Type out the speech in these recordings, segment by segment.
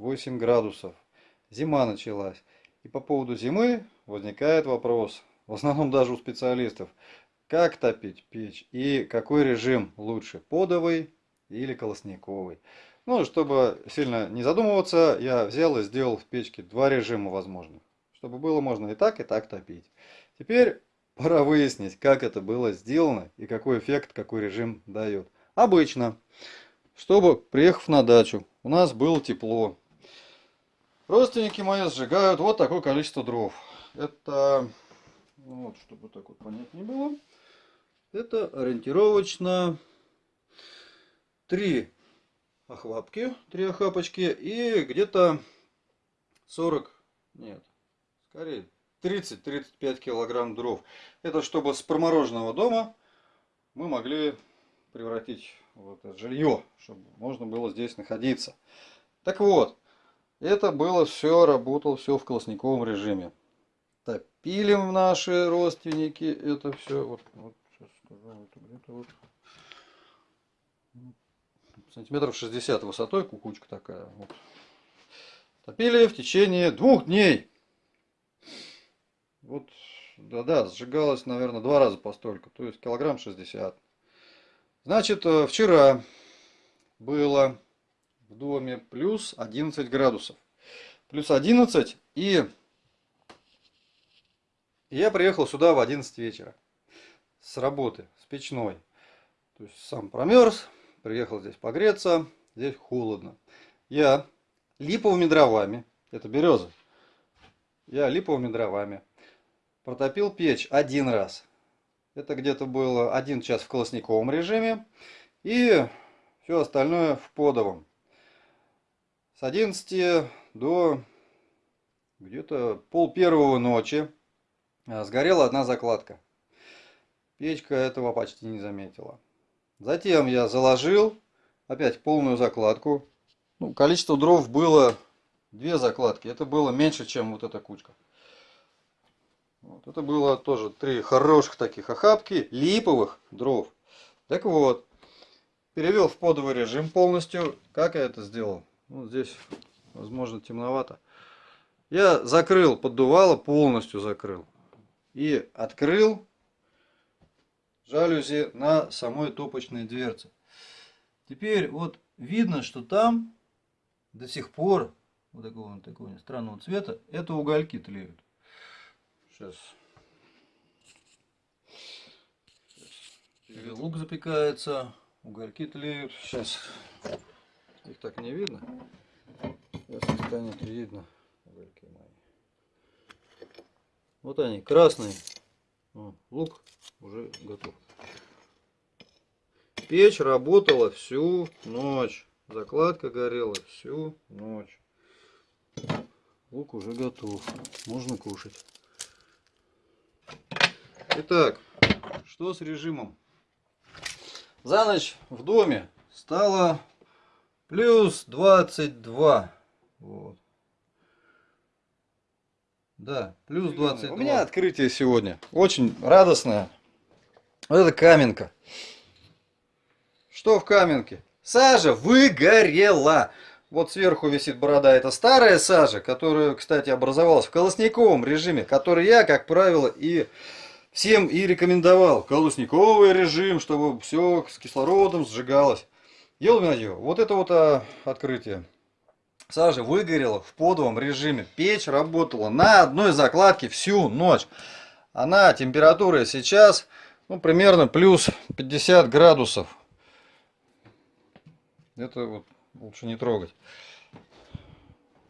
8 градусов. Зима началась. И по поводу зимы возникает вопрос, в основном даже у специалистов, как топить печь и какой режим лучше, подовый или колосниковый. Ну, чтобы сильно не задумываться, я взял и сделал в печке два режима возможных. Чтобы было можно и так, и так топить. Теперь пора выяснить, как это было сделано и какой эффект, какой режим дает. Обычно, чтобы, приехав на дачу, у нас было тепло. Родственники мои сжигают вот такое количество дров. Это, ну вот, чтобы так вот понять не было, это ориентировочно три охлапки, три охапочки и где-то 40, нет, скорее 30-35 килограмм дров. Это чтобы с промороженного дома мы могли превратить в это жилье, чтобы можно было здесь находиться. Так вот, это было все, работало все в колосниковом режиме. Топили наши родственники это все. Вот, вот сейчас скажу, это где-то вот сантиметров 60 высотой, кукучка такая. Вот. Топили в течение двух дней. Вот, да-да, сжигалось, наверное, два раза по столько, то есть килограмм 60. Значит, э, вчера было в доме плюс 11 градусов. Плюс 11 и я приехал сюда в 11 вечера с работы, с печной. То есть сам промерз, приехал здесь погреться, здесь холодно. Я липовыми дровами, это береза, я липовыми дровами протопил печь один раз. Это где-то было один час в колосниковом режиме и все остальное в подовом. С 11 до где-то пол первого ночи а, сгорела одна закладка. Печка этого почти не заметила. Затем я заложил опять полную закладку. Ну, количество дров было две закладки. Это было меньше, чем вот эта кучка. Вот, это было тоже три хороших таких охапки липовых дров. Так вот, перевел в подовый режим полностью. Как я это сделал? Вот здесь, возможно, темновато. Я закрыл поддувало, полностью закрыл. И открыл жалюзи на самой топочной дверце. Теперь вот видно, что там до сих пор вот такого, такого странного цвета, это угольки тлеют. Сейчас. Сейчас. Лук запекается, угольки тлеют. Сейчас. Так не видно. Сейчас станет видно. Вот они, красные. О, лук уже готов. Печь работала всю ночь. Закладка горела всю ночь. Лук уже готов. Можно кушать. Итак, что с режимом? За ночь в доме стало плюс 22. Вот. Да, плюс 22. У меня открытие сегодня. Очень радостное. Вот это каменка. Что в каменке? Сажа выгорела. Вот сверху висит борода. Это старая сажа, которая, кстати, образовалась в колосниковом режиме, который я, как правило, и всем и рекомендовал. Колосниковый режим, чтобы все с кислородом сжигалось. Ел вот это вот а, открытие. Сажа выгорела в подовом режиме. Печь работала на одной закладке всю ночь. Она температура сейчас ну, примерно плюс 50 градусов. Это вот лучше не трогать.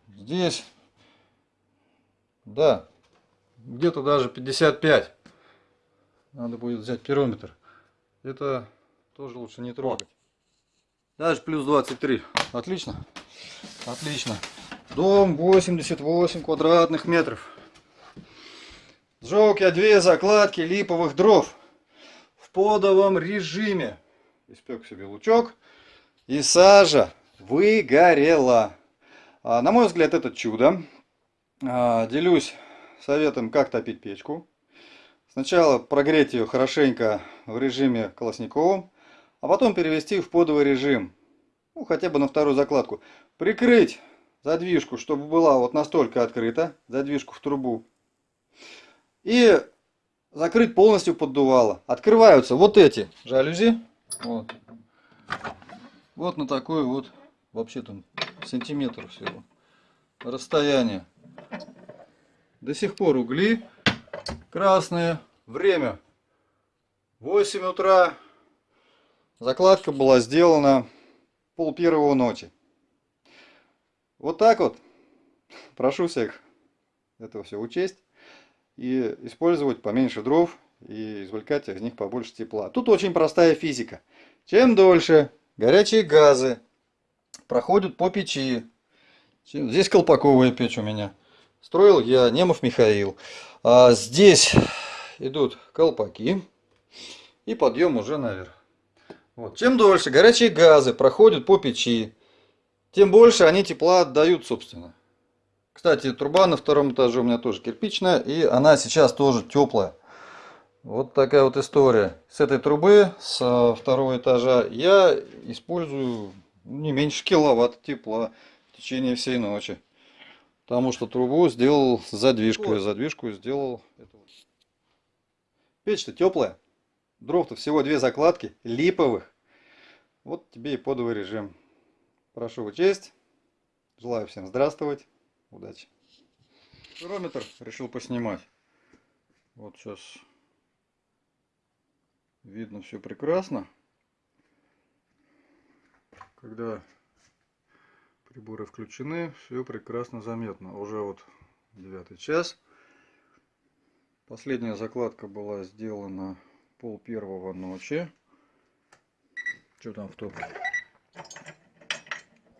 Здесь, да, где-то даже 55. Надо будет взять пирометр. Это тоже лучше не трогать. Даже плюс 23. Отлично. Отлично. Дом 88 квадратных метров. Сжег я две закладки липовых дров в подовом режиме. Испек себе лучок. И сажа выгорела. А, на мой взгляд, это чудо. А, делюсь советом, как топить печку. Сначала прогреть ее хорошенько в режиме колосниковом, а потом перевести в подовый режим. Ну, хотя бы на вторую закладку. Прикрыть задвижку, чтобы была вот настолько открыта, задвижку в трубу. И закрыть полностью поддувало. Открываются вот эти жалюзи. Вот. Вот на такой вот, вообще там сантиметр всего. Расстояние. До сих пор угли красные. Время 8 утра. Закладка была сделана пол первого ночи. Вот так вот. Прошу всех это все учесть и использовать поменьше дров и извлекать из них побольше тепла. Тут очень простая физика. Чем дольше горячие газы проходят по печи, здесь колпаковая печь у меня, строил я Немов Михаил, а здесь идут колпаки и подъем уже наверх. Вот. Чем дольше горячие газы проходят по печи, тем больше они тепла отдают, собственно. Кстати, труба на втором этаже у меня тоже кирпичная, и она сейчас тоже теплая. Вот такая вот история. С этой трубы, с второго этажа, я использую не меньше киловатт тепла в течение всей ночи. Потому что трубу сделал с задвижкой, вот. задвижку сделал. Печь-то теплая. Дров-то всего две закладки, липовых. Вот тебе и подовый режим. Прошу учесть. Желаю всем здравствовать. Удачи. Пирометр решил поснимать. Вот сейчас видно все прекрасно. Когда приборы включены, все прекрасно заметно. Уже вот девятый час. Последняя закладка была сделана пол первого ночи. Что там в топке?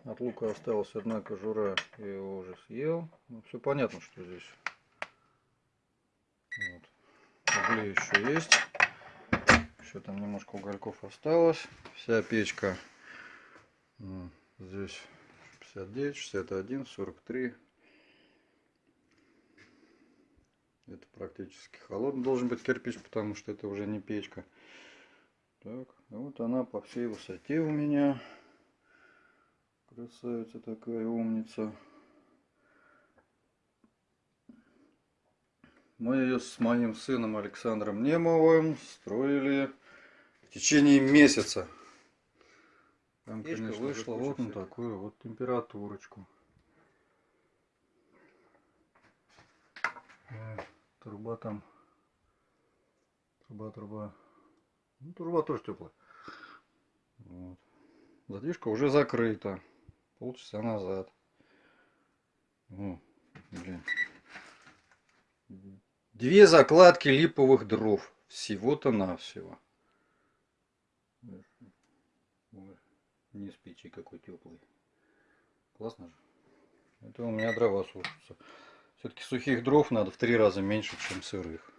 От лука осталась одна кожура, я его уже съел. Ну, все понятно, что здесь. Вот. Угли еще есть. Еще там немножко угольков осталось. Вся печка здесь 59, 61, 43. Это практически холодный должен быть кирпич, потому что это уже не печка. Так, вот она по всей высоте у меня. Красавица такая, умница. Мы ее с моим сыном Александром Немовым строили в течение месяца. Там, Печка конечно, вышла вот на такую вот температурочку. Труба там, труба, труба. Ну, труба тоже теплая. Вот. Задвижка уже закрыта полчаса назад. О, блин. Две закладки липовых дров. Всего-то навсего. Не спичи какой теплый. Классно же. Это у меня дрова сушатся. Все-таки сухих дров надо в три раза меньше, чем сырых.